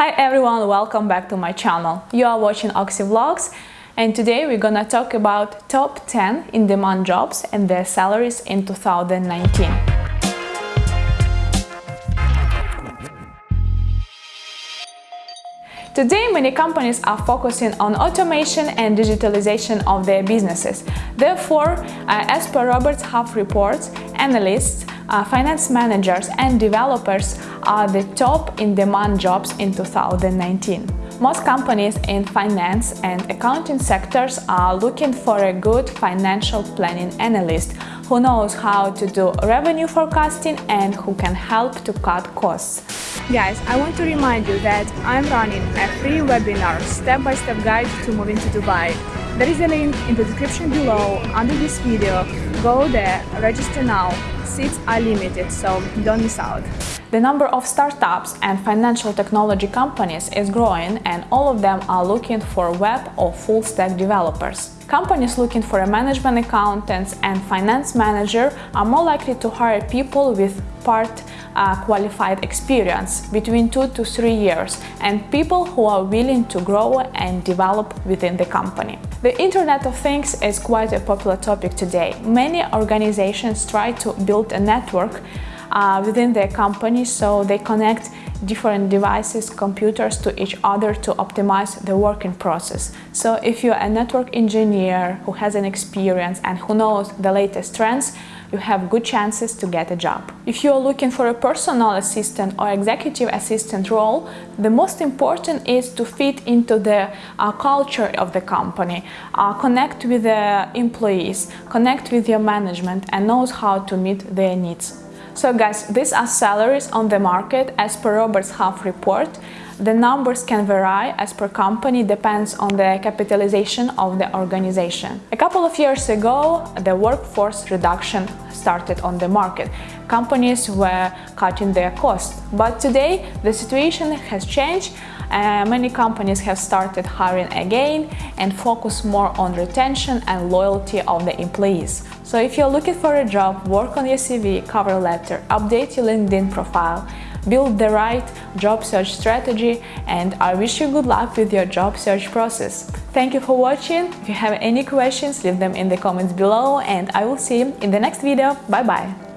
Hi everyone, welcome back to my channel. You are watching Oxy Vlogs and today we're gonna talk about top 10 in-demand jobs and their salaries in 2019. Today, many companies are focusing on automation and digitalization of their businesses. Therefore, as per Roberts Half reports, analysts uh, finance managers and developers are the top in-demand jobs in 2019. Most companies in finance and accounting sectors are looking for a good financial planning analyst who knows how to do revenue forecasting and who can help to cut costs. Guys, I want to remind you that I'm running a free webinar step-by-step -step guide to moving to Dubai. There is a link in the description below under this video. Go there, register now seats are limited, so don't miss out. The number of startups and financial technology companies is growing and all of them are looking for web or full-stack developers. Companies looking for a management accountants and finance manager are more likely to hire people with part uh, qualified experience between two to three years and people who are willing to grow and develop within the company. The Internet of Things is quite a popular topic today. Many organizations try to build a network uh, within their company so they connect different devices, computers to each other to optimize the working process. So if you're a network engineer who has an experience and who knows the latest trends, you have good chances to get a job. If you are looking for a personal assistant or executive assistant role, the most important is to fit into the uh, culture of the company, uh, connect with the employees, connect with your management and knows how to meet their needs. So guys, these are salaries on the market as per Roberts Half report. The numbers can vary as per company, depends on the capitalization of the organization. A couple of years ago, the workforce reduction started on the market. Companies were cutting their costs, but today the situation has changed uh, many companies have started hiring again and focus more on retention and loyalty of the employees. So if you're looking for a job, work on your CV, cover letter, update your LinkedIn profile, build the right job search strategy and I wish you good luck with your job search process. Thank you for watching. If you have any questions, leave them in the comments below and I will see you in the next video. Bye bye!